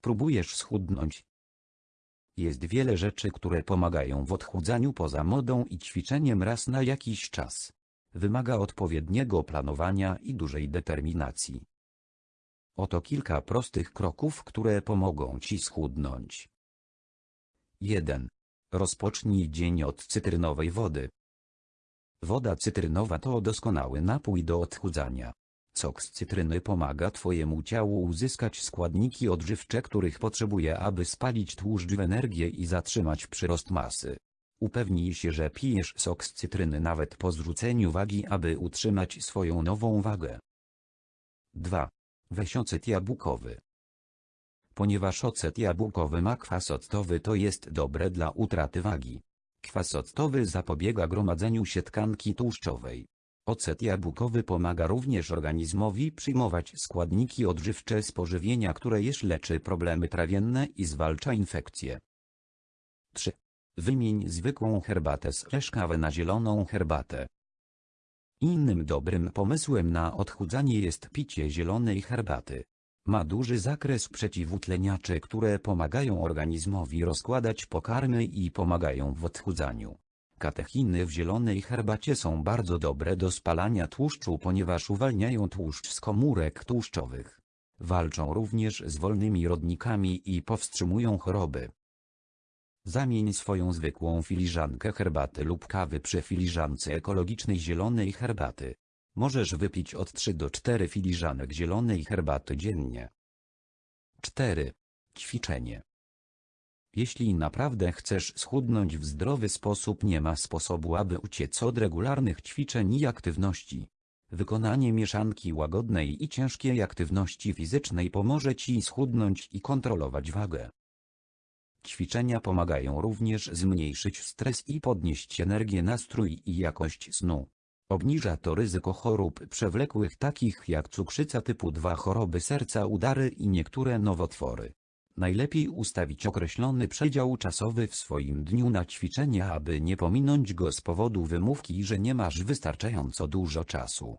Próbujesz schudnąć. Jest wiele rzeczy, które pomagają w odchudzaniu poza modą i ćwiczeniem raz na jakiś czas. Wymaga odpowiedniego planowania i dużej determinacji. Oto kilka prostych kroków, które pomogą Ci schudnąć. 1. Rozpocznij dzień od cytrynowej wody. Woda cytrynowa to doskonały napój do odchudzania. Sok z cytryny pomaga Twojemu ciału uzyskać składniki odżywcze, których potrzebuje, aby spalić tłuszcz w energię i zatrzymać przyrost masy. Upewnij się, że pijesz sok z cytryny nawet po zrzuceniu wagi, aby utrzymać swoją nową wagę. 2. Weź ocet jabłkowy. Ponieważ ocet jabłkowy ma kwas octowy to jest dobre dla utraty wagi. Kwas octowy zapobiega gromadzeniu się tkanki tłuszczowej. Ocet jabłkowy pomaga również organizmowi przyjmować składniki odżywcze z pożywienia, które jesz leczy problemy trawienne i zwalcza infekcje. 3. Wymień zwykłą herbatę z kawę na zieloną herbatę. Innym dobrym pomysłem na odchudzanie jest picie zielonej herbaty. Ma duży zakres przeciwutleniaczy, które pomagają organizmowi rozkładać pokarmy i pomagają w odchudzaniu. Katechiny w zielonej herbacie są bardzo dobre do spalania tłuszczu, ponieważ uwalniają tłuszcz z komórek tłuszczowych. Walczą również z wolnymi rodnikami i powstrzymują choroby. Zamień swoją zwykłą filiżankę herbaty lub kawy przy filiżance ekologicznej zielonej herbaty. Możesz wypić od 3 do 4 filiżanek zielonej herbaty dziennie. 4. Ćwiczenie. Jeśli naprawdę chcesz schudnąć w zdrowy sposób nie ma sposobu aby uciec od regularnych ćwiczeń i aktywności. Wykonanie mieszanki łagodnej i ciężkiej aktywności fizycznej pomoże Ci schudnąć i kontrolować wagę. Ćwiczenia pomagają również zmniejszyć stres i podnieść energię nastrój i jakość snu. Obniża to ryzyko chorób przewlekłych takich jak cukrzyca typu 2 choroby serca udary i niektóre nowotwory. Najlepiej ustawić określony przedział czasowy w swoim dniu na ćwiczenia aby nie pominąć go z powodu wymówki że nie masz wystarczająco dużo czasu.